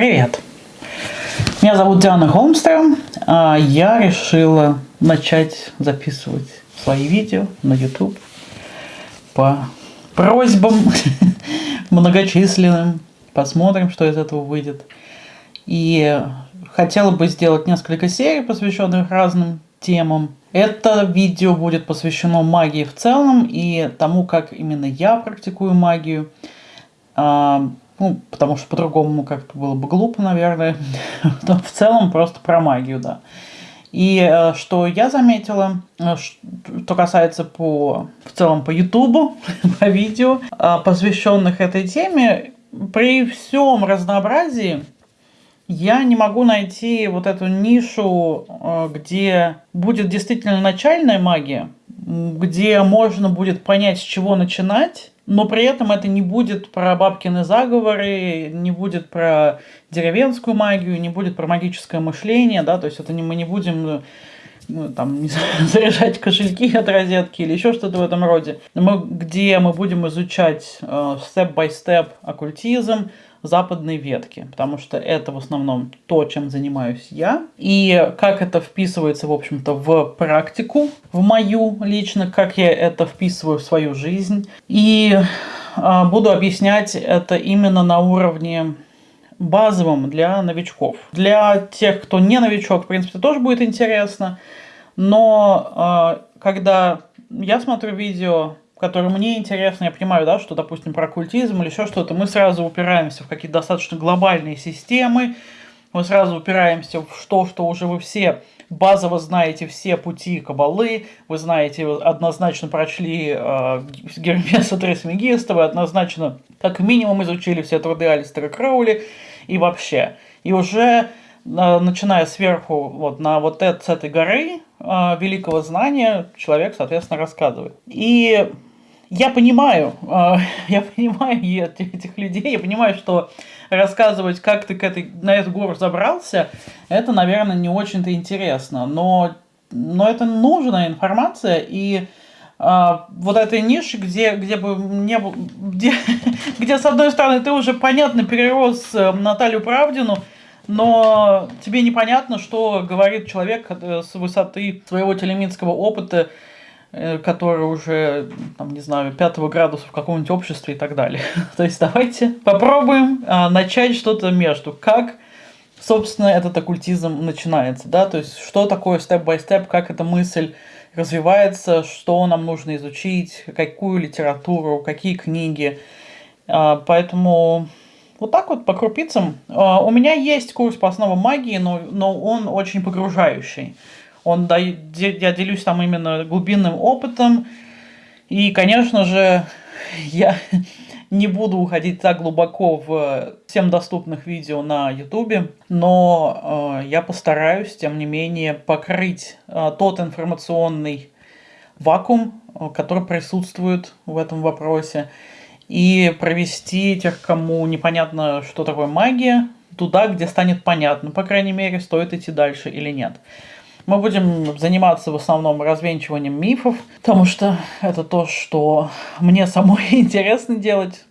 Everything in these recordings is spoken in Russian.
Привет! Меня зовут Диана Холмстром. а Я решила начать записывать свои видео на YouTube по просьбам многочисленным. Посмотрим, что из этого выйдет. И хотела бы сделать несколько серий, посвященных разным темам. Это видео будет посвящено магии в целом и тому, как именно я практикую магию. Ну, потому что по-другому как-то было бы глупо, наверное. Но в целом просто про магию, да. И э, что я заметила, э, что касается по, в целом по Ютубу, по видео, э, посвященных этой теме, при всем разнообразии я не могу найти вот эту нишу, где будет действительно начальная магия, где можно будет понять, с чего начинать, но при этом это не будет про бабкины заговоры, не будет про деревенскую магию, не будет про магическое мышление, да, то есть это не, мы не будем ну, там, не знаю, заряжать кошельки от розетки или еще что-то в этом роде, мы, где мы будем изучать степ-бай-степ uh, оккультизм, западной ветки, потому что это в основном то, чем занимаюсь я. И как это вписывается, в общем-то, в практику, в мою лично, как я это вписываю в свою жизнь. И э, буду объяснять это именно на уровне базовым для новичков. Для тех, кто не новичок, в принципе, тоже будет интересно. Но э, когда я смотрю видео которые мне интересны, я понимаю, да, что, допустим, про оккультизм или еще что-то, мы сразу упираемся в какие-то достаточно глобальные системы, мы сразу упираемся в то, что уже вы все базово знаете все пути кабалы, вы знаете, однозначно прочли э, Гермеса Трисмегиста, вы однозначно как минимум изучили все труды Алистера Кроули и вообще. И уже начиная сверху вот на вот это, с этой горы э, великого знания человек, соответственно, рассказывает. И я понимаю, э, я понимаю этих людей, я понимаю, что рассказывать, как ты к этой, на эту гору забрался, это, наверное, не очень-то интересно, но, но это нужная информация, и э, вот этой ниши, где, где бы не где, где, с одной стороны, ты уже, понятно, перерос э, Наталью Правдину, но тебе непонятно, что говорит человек э, с высоты своего телеминского опыта, который уже, там, не знаю, пятого градуса в каком-нибудь обществе и так далее. То есть давайте попробуем а, начать что-то между. Как, собственно, этот оккультизм начинается, да, то есть что такое степ-бай-степ, как эта мысль развивается, что нам нужно изучить, какую литературу, какие книги. А, поэтому вот так вот по крупицам. А, у меня есть курс по основам магии, но, но он очень погружающий. Он дает, я делюсь там именно глубинным опытом. И, конечно же, я не буду уходить так глубоко в всем доступных видео на YouTube, но э, я постараюсь, тем не менее, покрыть э, тот информационный вакуум, э, который присутствует в этом вопросе, и провести тех, кому непонятно, что такое магия, туда, где станет понятно, по крайней мере, стоит идти дальше или нет. Мы будем заниматься в основном развенчиванием мифов, потому что это то, что мне самой интересно делать,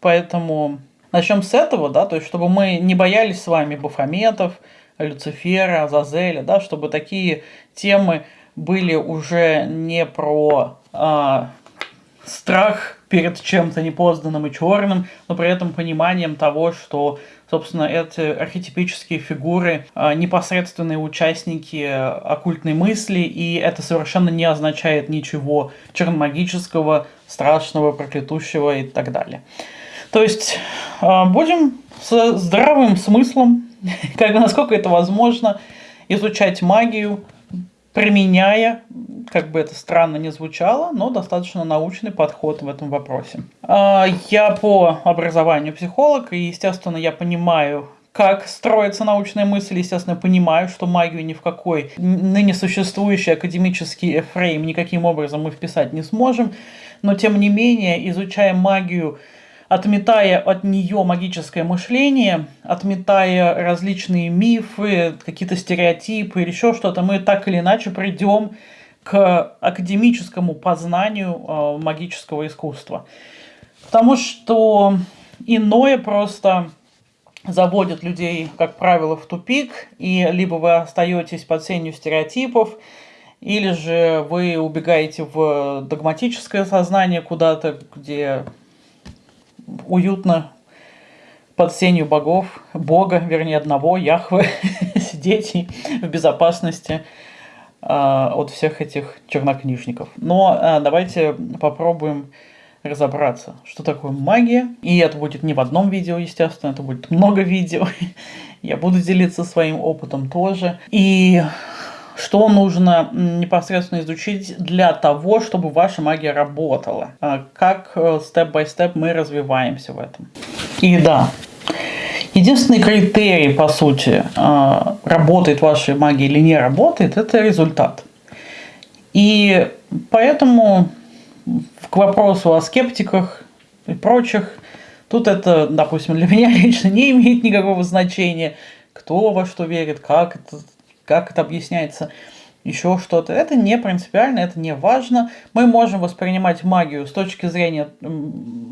поэтому начнем с этого, да, то есть чтобы мы не боялись с вами Бафометов, Люцифера, Азазеля, да, чтобы такие темы были уже не про а, страх перед чем-то непознанным и черным, но при этом пониманием того, что, собственно, эти архетипические фигуры а, непосредственные участники оккультной мысли, и это совершенно не означает ничего черномагического, страшного, проклятущего и так далее. То есть а, будем с здравым смыслом, как насколько это возможно, изучать магию, применяя, как бы это странно не звучало, но достаточно научный подход в этом вопросе. А, я по образованию психолог, и, естественно, я понимаю, как строится научная мысль, естественно, понимаю, что магию ни в какой ныне существующий академический фрейм никаким образом мы вписать не сможем, но тем не менее, изучая магию отметая от нее магическое мышление, отметая различные мифы, какие-то стереотипы или еще что-то, мы так или иначе придем к академическому познанию э, магического искусства. Потому что иное просто заводит людей, как правило, в тупик, и либо вы остаетесь под сенью стереотипов, или же вы убегаете в догматическое сознание куда-то, где уютно под сенью богов, бога, вернее, одного, Яхвы, сидеть в безопасности от всех этих чернокнижников. Но э, давайте попробуем разобраться, что такое магия. И это будет не в одном видео, естественно, это будет много видео. Я буду делиться своим опытом тоже. И что нужно непосредственно изучить для того, чтобы ваша магия работала. А как э, степ-бай-степ мы развиваемся в этом. И да, единственный критерий, по сути, а, работает ваша магия или не работает, это результат. И поэтому к вопросу о скептиках и прочих, тут это, допустим, для меня лично не имеет никакого значения, кто во что верит, как это, как это объясняется, еще что-то. Это не принципиально, это не важно. Мы можем воспринимать магию с точки зрения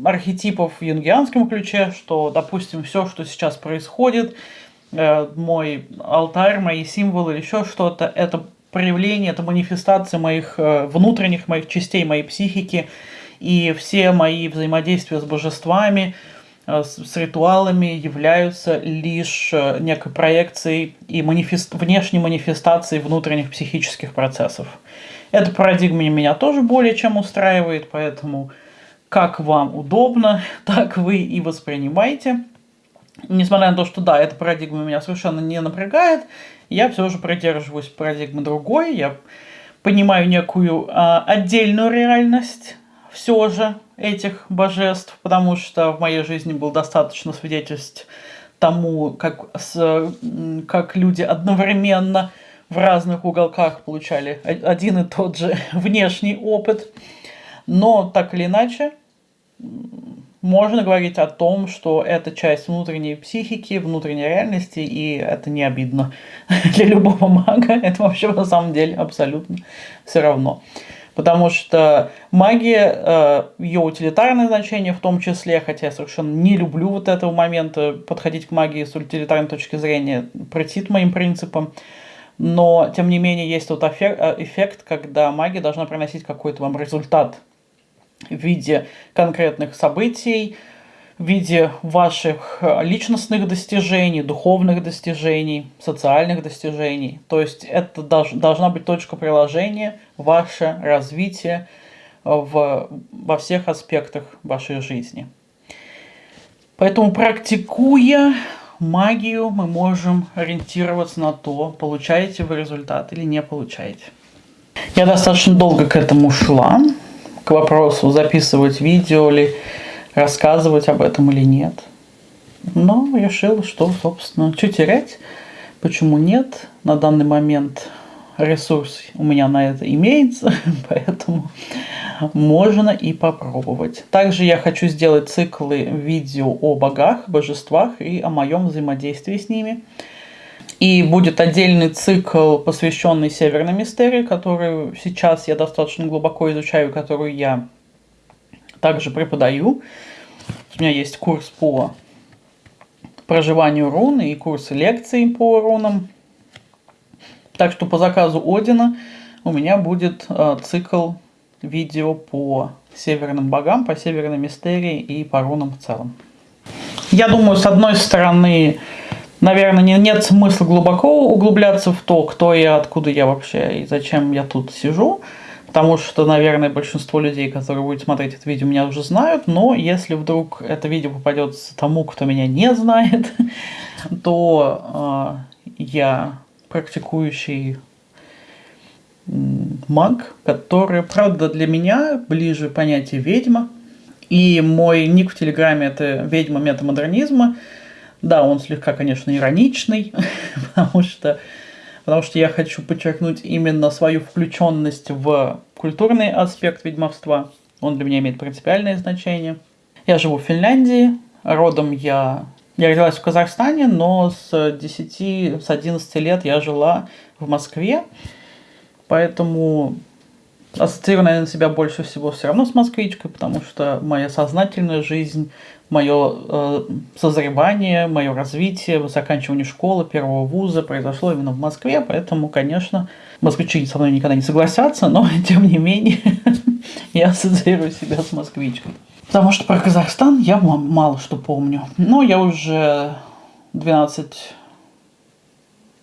архетипов в юнгианском ключе, что, допустим, все, что сейчас происходит, э, мой алтарь, мои символы, еще что-то, это проявление, это манифестация моих э, внутренних, моих частей, моей психики, и все мои взаимодействия с божествами, с, с ритуалами являются лишь э, некой проекцией и манифест, внешней манифестацией внутренних психических процессов. Эта парадигма меня тоже более чем устраивает, поэтому как вам удобно, так вы и воспринимаете. Несмотря на то, что да, эта парадигма меня совершенно не напрягает, я все же придерживаюсь парадигмы другой, я понимаю некую а, отдельную реальность все же этих божеств, потому что в моей жизни был достаточно свидетельств тому, как, с, как люди одновременно в разных уголках получали один и тот же внешний опыт. Но так или иначе, можно говорить о том, что это часть внутренней психики, внутренней реальности, и это не обидно для любого мага. Это вообще на самом деле абсолютно все равно. Потому что магия, э, ее утилитарное значение в том числе, хотя я совершенно не люблю вот этого момента подходить к магии с утилитарной точки зрения, протит моим принципам, но тем не менее есть тот э, эффект, когда магия должна приносить какой-то вам результат в виде конкретных событий, в виде ваших э, личностных достижений, духовных достижений, социальных достижений. То есть это долж, должна быть точка приложения, ваше развитие в, во всех аспектах вашей жизни. Поэтому практикуя магию, мы можем ориентироваться на то, получаете вы результат или не получаете. Я достаточно долго к этому шла к вопросу, записывать видео ли, рассказывать об этом или нет. Но решил, что, собственно, что терять, почему нет. На данный момент ресурс у меня на это имеется, поэтому можно и попробовать. Также я хочу сделать циклы видео о богах, божествах и о моем взаимодействии с ними. И будет отдельный цикл, посвященный Северной мистерии, который сейчас я достаточно глубоко изучаю, которую я также преподаю. У меня есть курс по проживанию руны и курсы лекций по рунам. Так что по заказу Одина у меня будет э, цикл видео по северным богам, по северной мистерии и по рунам в целом. Я думаю, с одной стороны, Наверное, не, нет смысла глубоко углубляться в то, кто я, откуда я вообще и зачем я тут сижу. Потому что, наверное, большинство людей, которые будут смотреть это видео, меня уже знают. Но если вдруг это видео попадется тому, кто меня не знает, то э, я практикующий маг, который, правда, для меня ближе понятие ведьма. И мой ник в Телеграме это ведьма метамодернизма. Да, он слегка, конечно, ироничный, потому что, потому что я хочу подчеркнуть именно свою включенность в культурный аспект ведьмовства. Он для меня имеет принципиальное значение. Я живу в Финляндии, родом я... Я родилась в Казахстане, но с 10, с 11 лет я жила в Москве, поэтому ассоциирую, наверное, себя больше всего все равно с москвичкой, потому что моя сознательная жизнь, мое э, созревание, мое развитие, заканчивание школы, первого вуза произошло именно в Москве, поэтому, конечно, москвичи со мной никогда не согласятся, но, тем не менее, я ассоциирую себя с москвичкой. Потому что про Казахстан я мало что помню. Но я уже 12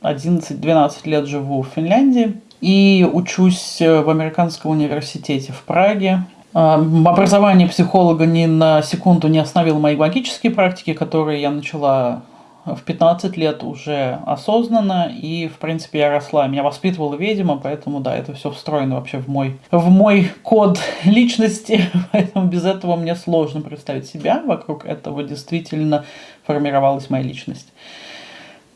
11-12 лет живу в Финляндии и учусь в американском университете в Праге. А, образование психолога ни на секунду не остановило мои магические практики, которые я начала в 15 лет уже осознанно, и, в принципе, я росла. Меня воспитывала ведьма, поэтому, да, это все встроено вообще в мой, в мой код личности, поэтому без этого мне сложно представить себя. Вокруг этого действительно формировалась моя личность.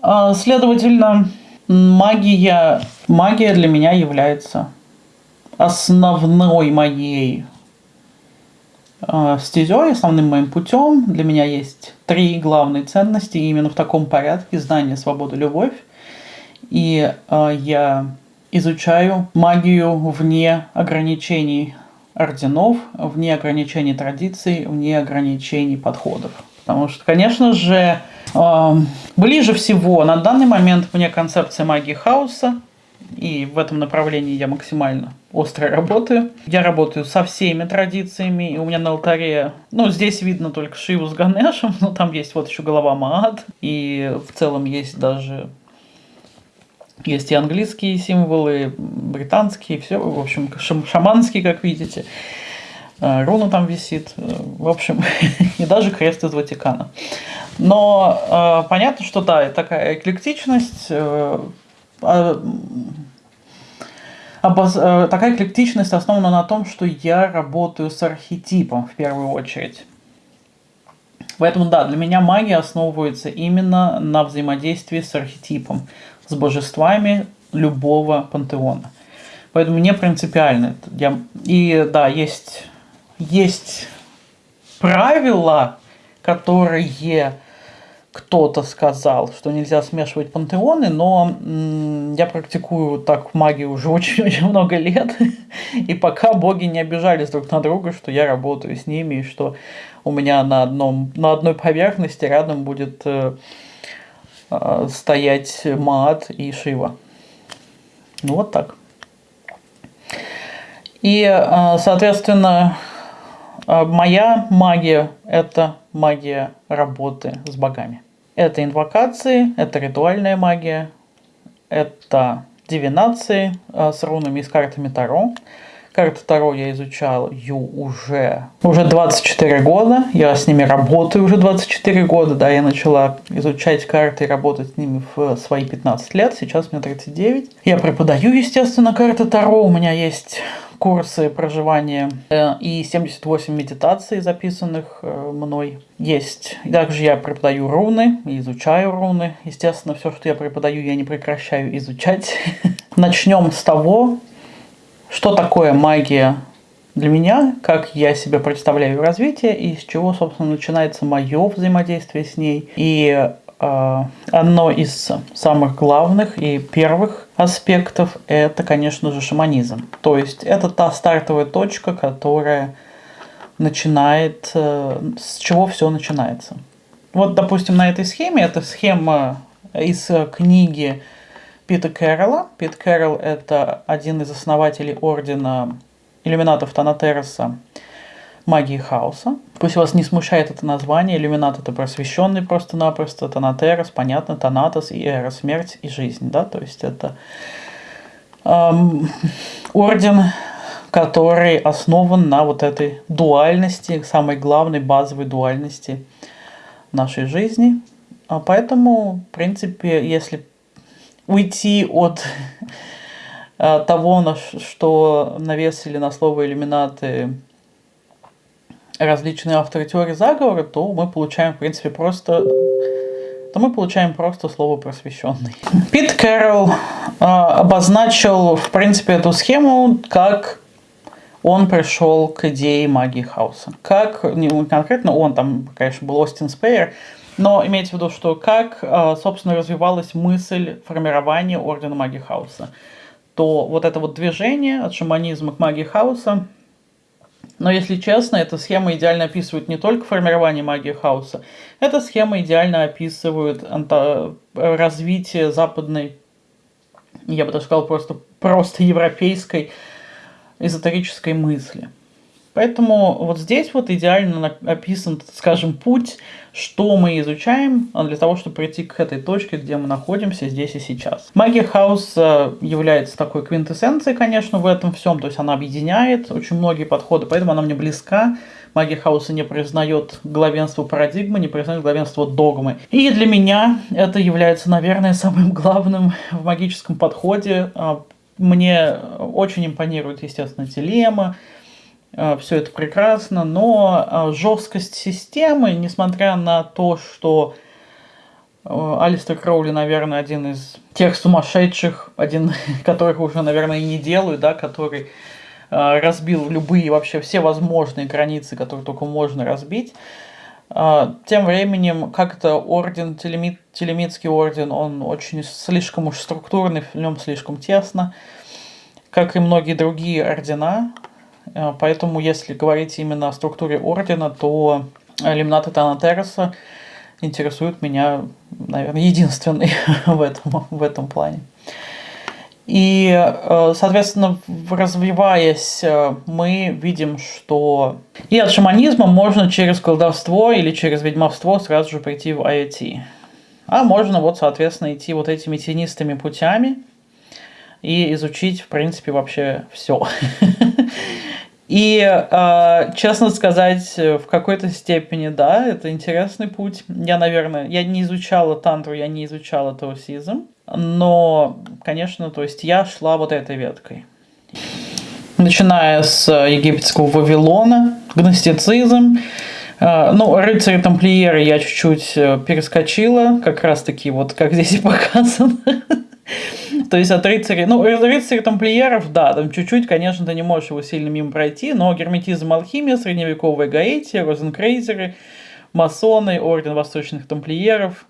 А, следовательно, магия, магия для меня является основной моей стезей, основным моим путем. Для меня есть три главные ценности, именно в таком порядке. Знание, свобода, любовь. И э, я изучаю магию вне ограничений орденов, вне ограничений традиций, вне ограничений подходов. Потому что, конечно же, Ближе всего на данный момент мне концепция магии хаоса, и в этом направлении я максимально остро работаю. Я работаю со всеми традициями, и у меня на алтаре, ну, здесь видно только Шиву с Ганешем, но там есть вот еще голова Маат, и в целом есть даже есть и английские символы, британские, все, в общем, шаманские, как видите. Э, руна там висит, э, в общем, и даже крест из Ватикана. Но э, понятно, что да, такая эклектичность, такая эклектичность основана на том, что я работаю с архетипом в первую очередь. Поэтому да, для меня магия основывается именно на взаимодействии с архетипом, с божествами любого пантеона. Поэтому не принципиально. Я... И да, есть, есть правила, которые кто-то сказал, что нельзя смешивать пантеоны, но я практикую так магию уже очень-очень много лет, и пока боги не обижались друг на друга, что я работаю с ними, и что у меня на, одном, на одной поверхности рядом будет э, э, стоять Маат и Шива. Ну вот так. И, э, соответственно, э, моя магия – это магия работы с богами. Это инвокации, это ритуальная магия, это дивинации э, с рунами и с картами Таро. Карты Таро я изучал ю уже, уже 24 года. Я с ними работаю уже 24 года. Да, я начала изучать карты и работать с ними в свои 15 лет. Сейчас мне 39. Я преподаю, естественно, карты Таро. У меня есть курсы проживания э, и 78 медитаций, записанных э, мной, есть. Также я преподаю руны, изучаю руны. Естественно, все, что я преподаю, я не прекращаю изучать. Начнем с того, что такое магия для меня, как я себе представляю развитие и с чего, собственно, начинается мое взаимодействие с ней. И э, одно из самых главных и первых аспектов – это, конечно же, шаманизм. То есть это та стартовая точка, которая начинает, э, с чего все начинается. Вот, допустим, на этой схеме, это схема из книги Пита Кэрролла. Пит Кэрролл – это один из основателей ордена иллюминатов Танатероса магии хаоса. Пусть вас не смущает это название, иллюминат – это просвещенный просто-напросто, Танатерос, понятно, Танатос и Эра – смерть и жизнь, да, то есть это эм, орден который основан на вот этой дуальности, самой главной базовой дуальности нашей жизни. А поэтому, в принципе, если уйти от э, того, на что навесили на слово иллюминаты различные авторы теории заговора, то мы получаем, в принципе, просто то мы получаем просто слово просвещенный. Пит Кэрролл э, обозначил, в принципе, эту схему как он пришел к идее магии хаоса. Как, не конкретно он, там, конечно, был Остин Спейер, но имейте в виду, что как, а, собственно, развивалась мысль формирования Ордена Магии Хаоса. что вот это вот движение от шаманизма к магии хаоса, но если честно, эта схема идеально описывает не только формирование магии хаоса, эта схема идеально описывает развитие западной, я бы даже сказал, просто, просто европейской эзотерической мысли. Поэтому вот здесь вот идеально описан, скажем, путь, что мы изучаем а для того, чтобы прийти к этой точке, где мы находимся здесь и сейчас. Магия хаоса является такой квинтэссенцией, конечно, в этом всем, то есть она объединяет очень многие подходы, поэтому она мне близка. Магия хаоса не признает главенство парадигмы, не признает главенство догмы. И для меня это является, наверное, самым главным в магическом подходе. А, мне очень импонирует, естественно, телема, Э, все это прекрасно, но э, жесткость системы, несмотря на то, что э, Алистер Кроули, наверное, один из тех сумасшедших, один, которых уже, наверное, и не делают, да, который разбил любые, вообще все возможные границы, которые только можно разбить. Тем временем, как-то орден, телемит, телемитский орден, он очень слишком уж структурный, в нем слишком тесно, как и многие другие ордена, Э, поэтому, если говорить именно о структуре ордена, то Лимната Танатереса интересует меня, наверное, единственный в этом, в этом плане. И, э, соответственно, развиваясь, э, мы видим, что и от шаманизма можно через колдовство или через ведьмовство сразу же прийти в IoT. А можно вот, соответственно, идти вот этими тенистыми путями и изучить, в принципе, вообще все. И, э, честно сказать, в какой-то степени, да, это интересный путь. Я, наверное, я не изучала тантру, я не изучала таосизм, но, конечно, то есть я шла вот этой веткой. Начиная с египетского Вавилона, гностицизм, э, ну, рыцари тамплиеры я чуть-чуть э, перескочила, как раз-таки вот как здесь и показано. То есть от рыцарей, ну, рыцарей тамплиеров, да, там чуть-чуть, конечно, ты не можешь его сильно мимо пройти, но герметизм, алхимия, средневековая гаэтия, розенкрейзеры, масоны, орден восточных тамплиеров,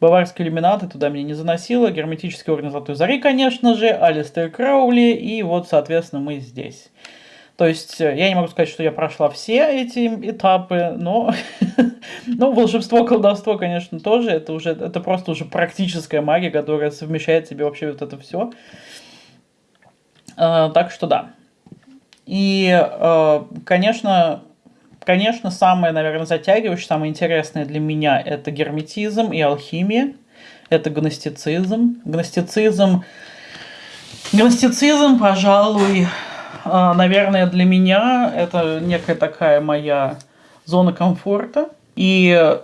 баварские иллюминаты туда меня не заносило, герметический орден Золотой Зари, конечно же, Алистер Краули, и вот, соответственно, мы здесь. То есть э, я не могу сказать, что я прошла все эти этапы, но ну, волшебство, колдовство, конечно, тоже. Это уже это просто уже практическая магия, которая совмещает в себе вообще вот это все. А, так что да. И, а, конечно, конечно, самое, наверное, затягивающее, самое интересное для меня это герметизм и алхимия. Это гностицизм. Гностицизм, гностицизм, пожалуй, наверное, для меня это некая такая моя зона комфорта. И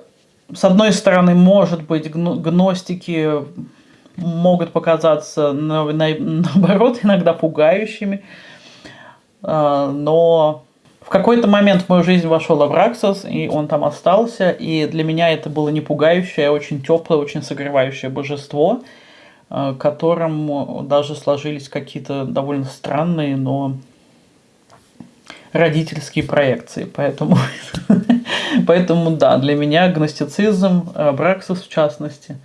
с одной стороны, может быть, гностики могут показаться наоборот иногда пугающими, а, но в какой-то момент в мою жизнь вошел Авраксос, и он там остался, и для меня это было не пугающее, а очень теплое, очень согревающее божество – Э, которым даже сложились какие-то довольно странные, но родительские проекции. Поэтому, поэтому да, для меня гностицизм, э, Браксис в частности,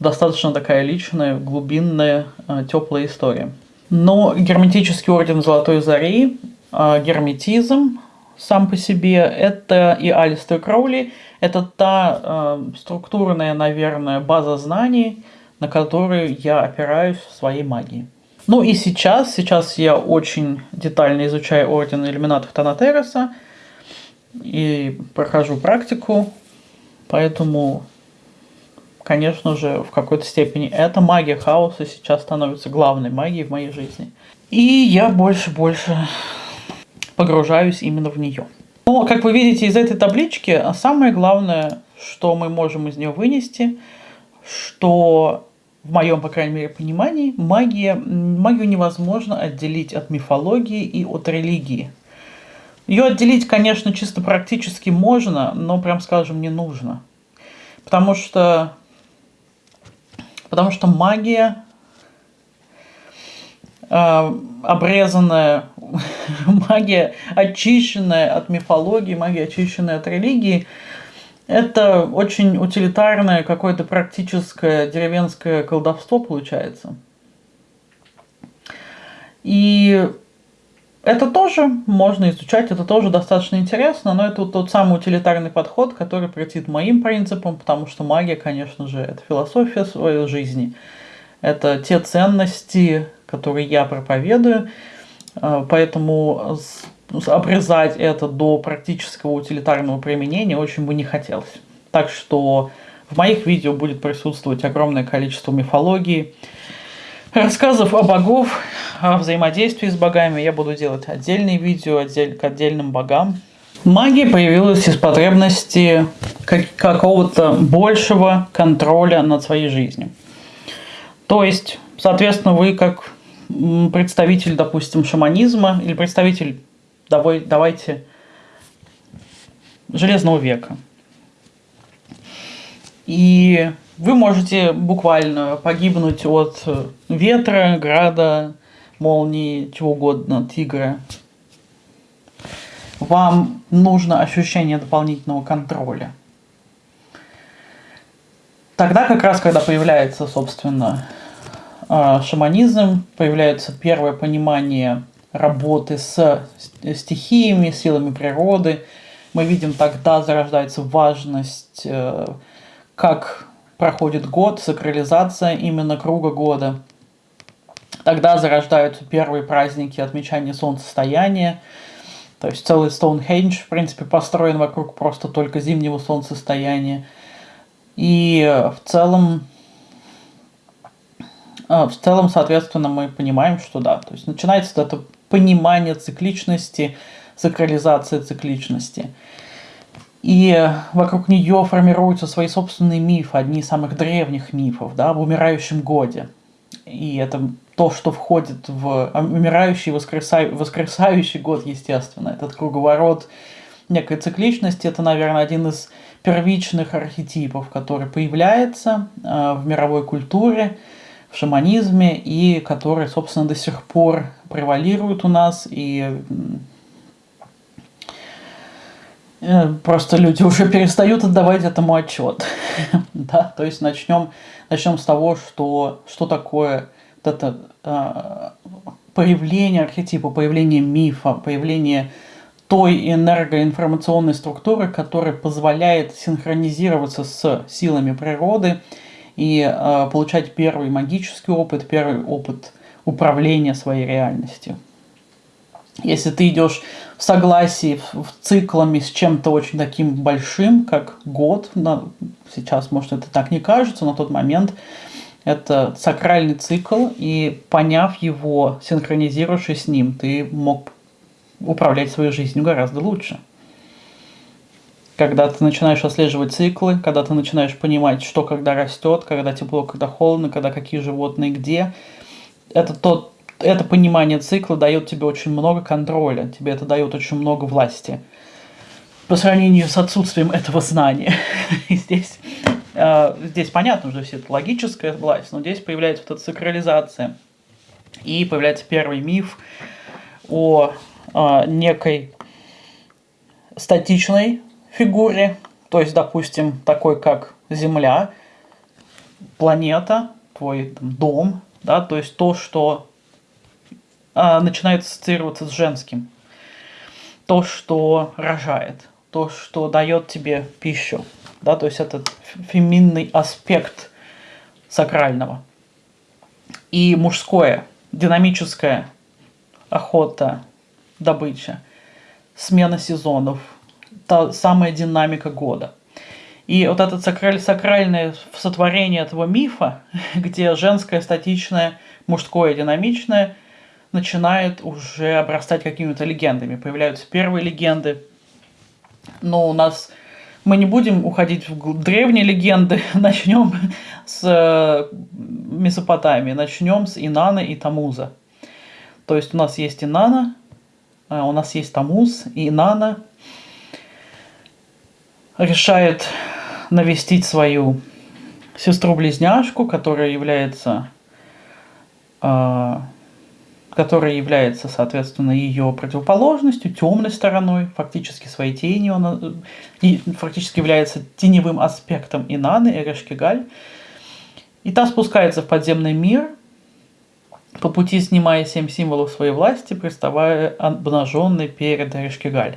достаточно такая личная, глубинная, э, теплая история. Но герметический орден Золотой Зари, герметизм сам по себе, это и Алистер Кроули, это та структурная, наверное, база знаний, на которую я опираюсь в своей магии. Ну и сейчас, сейчас я очень детально изучаю Орден Иллюминатов Танатереса и прохожу практику, поэтому, конечно же, в какой-то степени эта магия хаоса сейчас становится главной магией в моей жизни. И я больше-больше погружаюсь именно в нее. Но, как вы видите из этой таблички, самое главное, что мы можем из нее вынести, что в моем, по крайней мере, понимании, магия, магию невозможно отделить от мифологии и от религии. Ее отделить, конечно, чисто практически можно, но, прям скажем, не нужно. Потому что, потому что магия, э, обрезанная, магия, очищенная от мифологии, магия, очищенная от религии – это очень утилитарное, какое-то практическое деревенское колдовство получается. И это тоже можно изучать, это тоже достаточно интересно, но это тот самый утилитарный подход, который претит моим принципам, потому что магия, конечно же, это философия своей жизни. Это те ценности, которые я проповедую, а, поэтому обрезать это до практического утилитарного применения очень бы не хотелось. Так что в моих видео будет присутствовать огромное количество мифологии, рассказов о богов, о взаимодействии с богами. Я буду делать отдельные видео отдель, к отдельным богам. Магия появилась из потребности какого-то большего контроля над своей жизнью. То есть, соответственно, вы как представитель, допустим, шаманизма или представитель, давай, давайте, Железного века. И вы можете буквально погибнуть от ветра, града, молнии, чего угодно, тигра. Вам нужно ощущение дополнительного контроля. Тогда как раз, когда появляется, собственно, а, шаманизм, появляется первое понимание работы с стихиями, силами природы. Мы видим, тогда зарождается важность, э, как проходит год, сакрализация именно круга года. Тогда зарождаются первые праздники отмечания солнцестояния. То есть целый Стоунхендж, в принципе, построен вокруг просто только зимнего солнцестояния. И в целом а, в целом, соответственно, мы понимаем, что да, то есть начинается это понимание цикличности, сакрализация цикличности. И вокруг нее формируются свои собственные мифы, одни из самых древних мифов, да, об умирающем годе. И это то, что входит в умирающий, воскресающий, воскресающий год, естественно. Этот круговорот некой цикличности, это, наверное, один из первичных архетипов, который появляется э, в мировой культуре, в шаманизме, и которые, собственно, до сих пор превалируют у нас, и э, просто люди уже перестают отдавать этому отчет. да? То есть начнем, начнем с того, что, что такое вот это э, появление архетипа, появление мифа, появление той энергоинформационной структуры, которая позволяет синхронизироваться с силами природы, и э, получать первый магический опыт, первый опыт управления своей реальностью. Если ты идешь в согласии, в, в циклами с чем-то очень таким большим, как год, на, сейчас, может, это так не кажется, но тот момент это сакральный цикл, и поняв его, синхронизируешься с ним, ты мог управлять своей жизнью гораздо лучше когда ты начинаешь отслеживать циклы, когда ты начинаешь понимать, что когда растет, когда тепло, когда холодно, когда какие животные где. Это тот, это понимание цикла дает тебе очень много контроля, тебе это дает очень много власти. По сравнению с отсутствием этого знания. Здесь, э, здесь понятно уже все это логическая власть, но здесь появляется вот эта сакрализация. И появляется первый миф о э, некой статичной фигуре, то есть, допустим, такой как Земля, планета, твой дом, да, то есть то, что а, начинает ассоциироваться с женским, то, что рожает, то, что дает тебе пищу, да, то есть этот феминный аспект сакрального. И мужское, динамическая охота, добыча, смена сезонов, та самая динамика года. И вот это сакраль, сакральное сотворение этого мифа, где женское статичное, мужское динамичное, начинает уже обрастать какими-то легендами. Появляются первые легенды. Но у нас мы не будем уходить в древние легенды, начнем с э, Месопотамии, начнем с Инана и Тамуза. То есть у нас есть Инана, э, у нас есть Тамуз, Инана решает навестить свою сестру-близняшку, которая является, э, которая является, соответственно, ее противоположностью, темной стороной, фактически своей тенью, она, и фактически является теневым аспектом Инаны, Эрешкигаль. И та спускается в подземный мир, по пути снимая семь символов своей власти, приставая обнаженный перед Решкигаль.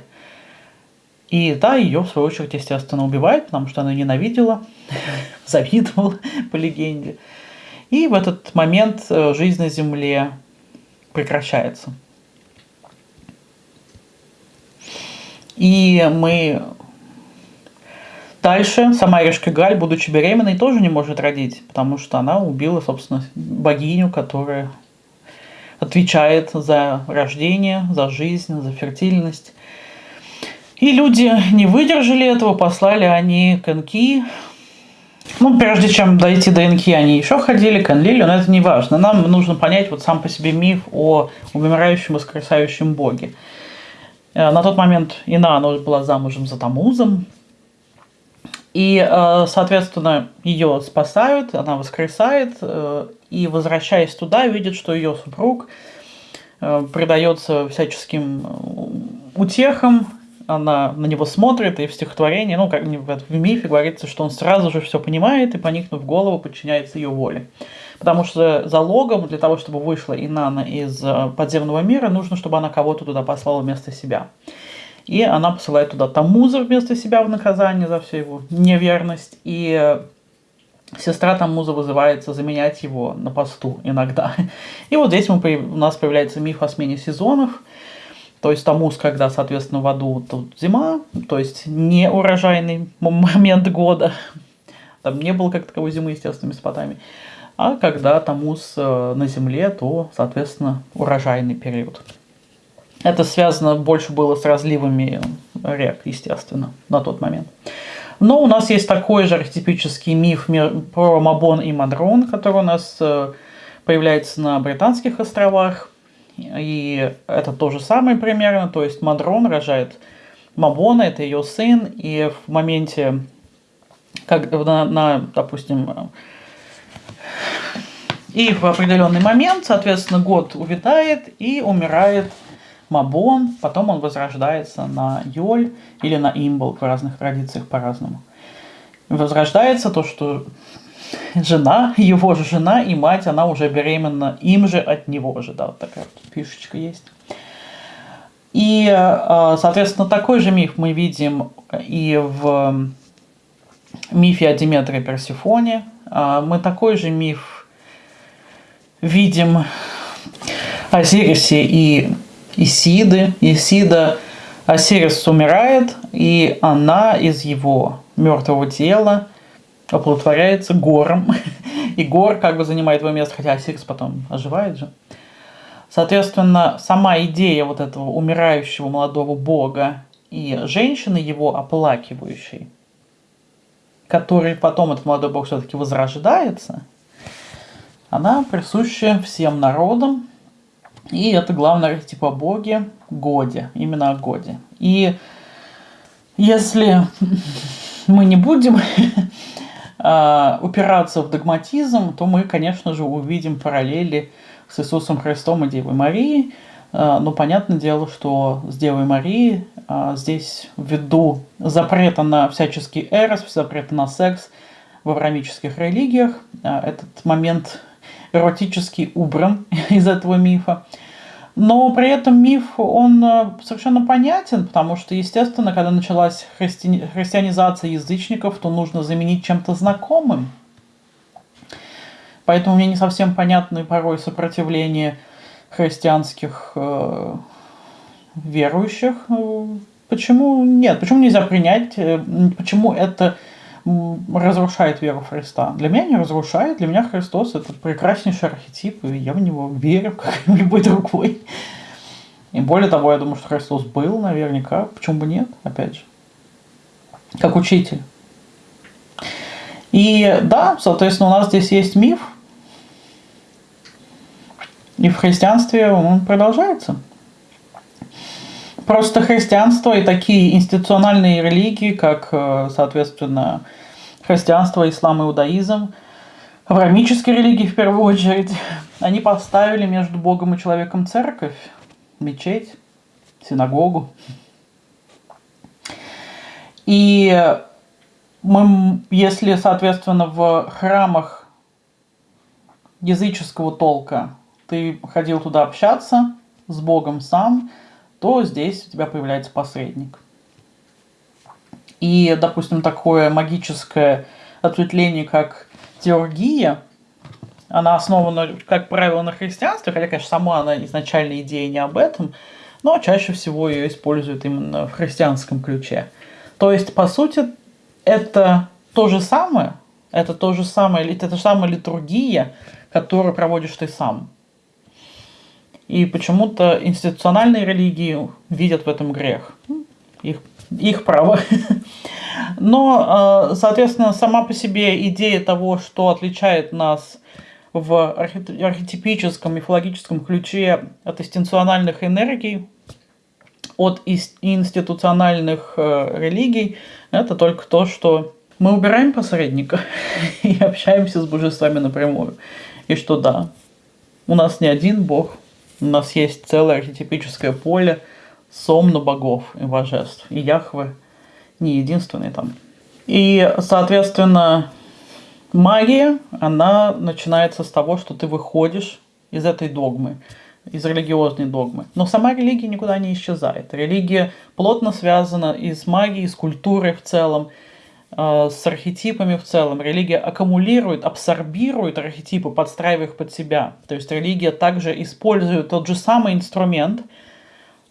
И да, ее, в свою очередь, естественно, убивает, потому что она ненавидела, завидовала, по легенде. И в этот момент э, жизнь на Земле прекращается. И мы дальше, сама Решкигаль, будучи беременной, тоже не может родить, потому что она убила, собственно, богиню, которая отвечает за рождение, за жизнь, за фертильность. И люди не выдержали этого, послали они к Энки. Ну, прежде чем дойти до Энки, они еще ходили к Энлилю, но это не важно. Нам нужно понять вот сам по себе миф о умирающем и воскресающем боге. Э, на тот момент Ина, она была замужем за Тамузом, и, э, соответственно, ее спасают, она воскресает, э, и, возвращаясь туда, видит, что ее супруг предается всяческим утехам, она на него смотрит, и в стихотворении, ну, как в мифе говорится, что он сразу же все понимает и, поникнув голову, подчиняется ее воле. Потому что залогом для того, чтобы вышла Инана из э, подземного мира, нужно, чтобы она кого-то туда послала вместо себя. И она посылает туда Тамуза вместо себя в наказание за всю его неверность. И сестра Тамуза вызывается заменять его на посту иногда. И вот здесь мы, у нас появляется миф о смене сезонов – то есть Тамуз, когда, соответственно, в аду тут зима, то есть не урожайный момент года. Там не было как таковой зимы, естественно, Месопотамии. А когда Тамуз э, на земле, то, соответственно, урожайный период. Это связано больше было с разливами рек, естественно, на тот момент. Но у нас есть такой же архетипический миф про Мабон и Мадрон, который у нас э, появляется на Британских островах. И это то же самое примерно, то есть Мадрон рожает Мабона, это ее сын, и в моменте, как на, на допустим, и в определенный момент, соответственно, год увядает и умирает Мабон, потом он возрождается на Йоль или на Имбл, в разных традициях по-разному. Возрождается то, что жена, его же жена и мать, она уже беременна им же от него же, да, вот такая вот фишечка есть. И, э, соответственно, такой же миф мы видим и в мифе о Диметре Персифоне. А, мы такой же миф видим о Сирисе и Исиды. Исида Осирис умирает, и она из его мертвого тела оплодотворяется гором, и гор как бы занимает его место, хотя Осирис потом оживает же. Соответственно, сама идея вот этого умирающего молодого бога и женщины его оплакивающей, который потом этот молодой бог все-таки возрождается, она присуща всем народам, и это главное архетип о боге Годе, именно о Годе. И если мы не будем э, упираться в догматизм, то мы, конечно же, увидим параллели с Иисусом Христом и Девой Марией. Э, но понятное дело, что с Девой Марией э, здесь ввиду запрета на всяческий эрос, запрета на секс в аврамических религиях, этот момент эротически убран из этого мифа. Но при этом миф, он э, совершенно понятен, потому что, естественно, когда началась христи... христианизация язычников, то нужно заменить чем-то знакомым. Поэтому мне не совсем понятны порой сопротивление христианских э, верующих. Почему нет? Почему нельзя принять? Э, почему это разрушает веру Христа. Для меня не разрушает, для меня Христос это прекраснейший архетип, и я в него верю, как и в любой другой. И более того, я думаю, что Христос был наверняка, почему бы нет, опять же, как учитель. И да, соответственно, у нас здесь есть миф, и в христианстве он продолжается. Просто христианство и такие институциональные религии, как, э, соответственно, христианство, ислам, иудаизм, авраамические религии в первую очередь, они поставили между Богом и человеком церковь, мечеть, синагогу. И мы, если, соответственно, в храмах языческого толка ты ходил туда общаться с Богом сам, то здесь у тебя появляется посредник. И, допустим, такое магическое ответвление, как теоргия, она основана, как правило, на христианстве, хотя, конечно, сама она изначально идея не об этом, но чаще всего ее используют именно в христианском ключе. То есть, по сути, это то же самое, это то же самое, это же самая литургия, которую проводишь ты сам. И почему-то институциональные религии видят в этом грех. Их, их право. Но, э, соответственно, сама по себе идея того, что отличает нас в архетипическом, мифологическом ключе от институциональных энергий, от институциональных э, религий, это только то, что мы убираем посредника и общаемся с божествами напрямую. И что да, у нас не один бог, у нас есть целое архетипическое поле сомна богов и божеств. И Яхве не единственный там. И, соответственно, магия, она начинается с того, что ты выходишь из этой догмы, из религиозной догмы. Но сама религия никуда не исчезает. Религия плотно связана и с магией, и с культурой в целом, с архетипами в целом. Религия аккумулирует, абсорбирует архетипы, подстраивая их под себя. То есть религия также использует тот же самый инструмент,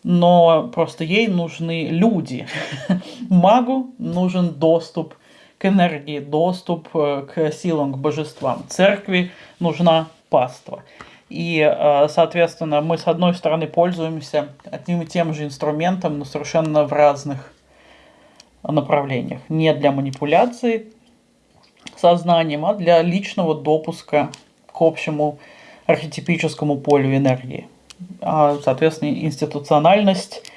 но просто ей нужны люди. Магу нужен доступ к энергии, доступ э, к силам, к божествам. Церкви нужна паства. И, э, соответственно, мы с одной стороны пользуемся одним и тем же инструментом, но совершенно в разных направлениях. Не для манипуляции сознанием, а для личного допуска к общему архетипическому полю энергии. А, соответственно, институциональность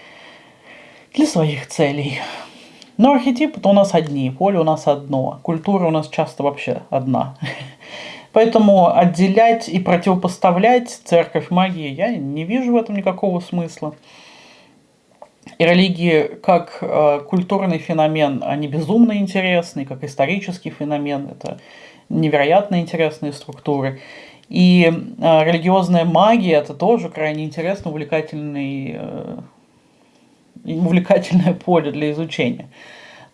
для своих целей. Но архетипы-то у нас одни, поле у нас одно, культура у нас часто вообще одна. Поэтому отделять и противопоставлять церковь магии я не вижу в этом никакого смысла. И религии как э, культурный феномен, они безумно интересны, как исторический феномен, это невероятно интересные структуры. И э, религиозная магия это тоже крайне интересно, увлекательный, э, увлекательное поле для изучения.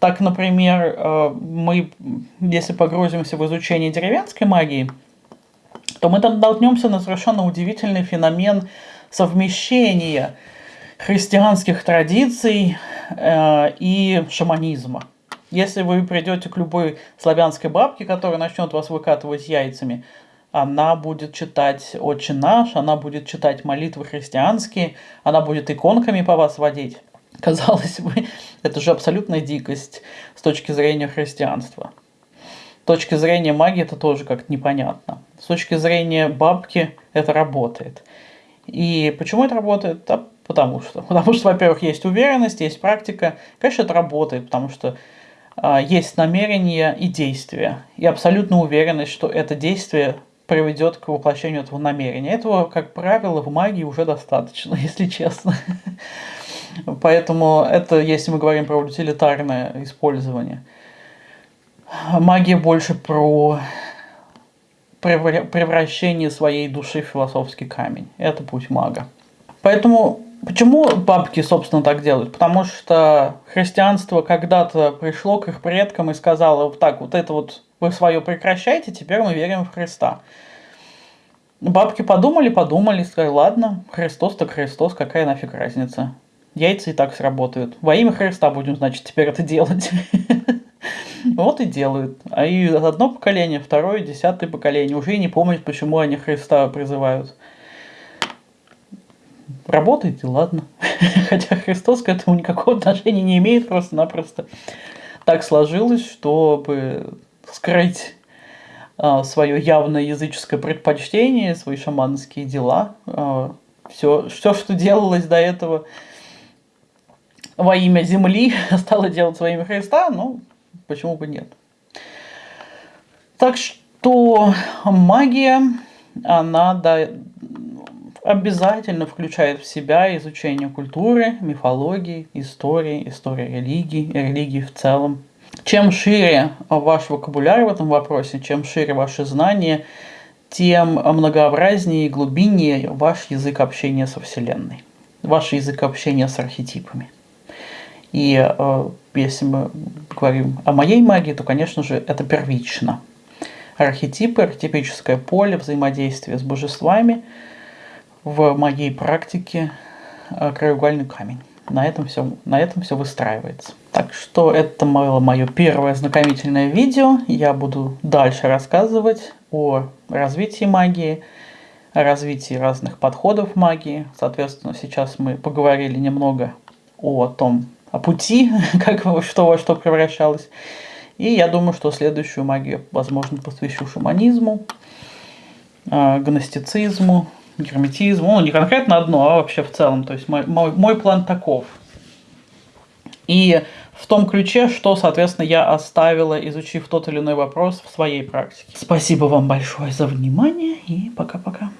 Так, например, э, мы, если погрузимся в изучение деревенской магии, то мы там наткнемся на совершенно удивительный феномен совмещения христианских традиций э, и шаманизма. Если вы придете к любой славянской бабке, которая начнет вас выкатывать яйцами, она будет читать «Отче наш», она будет читать молитвы христианские, она будет иконками по вас водить. Казалось бы, это же абсолютная дикость с точки зрения христианства. С точки зрения магии это тоже как-то непонятно. С точки зрения бабки это работает. И почему это работает? Да потому что. Потому что, во-первых, есть уверенность, есть практика. Конечно, это работает, потому что а, есть намерение и действие. И абсолютно уверенность, что это действие приведет к воплощению этого намерения. Этого, как правило, в магии уже достаточно, если честно. Поэтому это, если мы говорим про утилитарное использование. Магия больше про превращение своей души в философский камень. Это путь мага. Поэтому почему бабки, собственно, так делают? Потому что христианство когда-то пришло к их предкам и сказало, так, вот это вот вы свое прекращайте, теперь мы верим в Христа. Бабки подумали, подумали, сказали, ладно, Христос так Христос, какая нафиг разница. Яйца и так сработают. Во имя Христа будем, значит, теперь это делать. Вот и делают. А и одно поколение, второе, десятое поколение уже и не помнят, почему они Христа призывают. Работает и ладно. Хотя Христос к этому никакого отношения не имеет, просто-напросто так сложилось, чтобы скрыть а, свое явное языческое предпочтение, свои шаманские дела. А, все, все, что делалось до этого во имя земли, стало делать во имя Христа, ну, почему бы нет. Так что магия, она да, обязательно включает в себя изучение культуры, мифологии, истории, истории религии, религии в целом. Чем шире ваш вокабуляр в этом вопросе, чем шире ваши знания, тем многообразнее и глубиннее ваш язык общения со Вселенной, ваш язык общения с архетипами. И э, если мы говорим о моей магии, то, конечно же, это первично. Архетипы, архетипическое поле, взаимодействие с божествами в моей практике э, краеугольный камень. На этом все, на этом все выстраивается. Так что это было мое первое знакомительное видео. Я буду дальше рассказывать о развитии магии, о развитии разных подходов магии. Соответственно, сейчас мы поговорили немного о том, о пути, как что во что превращалось. И я думаю, что следующую магию, возможно, посвящу шаманизму, э, гностицизму, герметизму. Ну, не конкретно одно, а вообще в целом. То есть мой, мой, мой план таков. И в том ключе, что, соответственно, я оставила, изучив тот или иной вопрос в своей практике. Спасибо вам большое за внимание и пока-пока.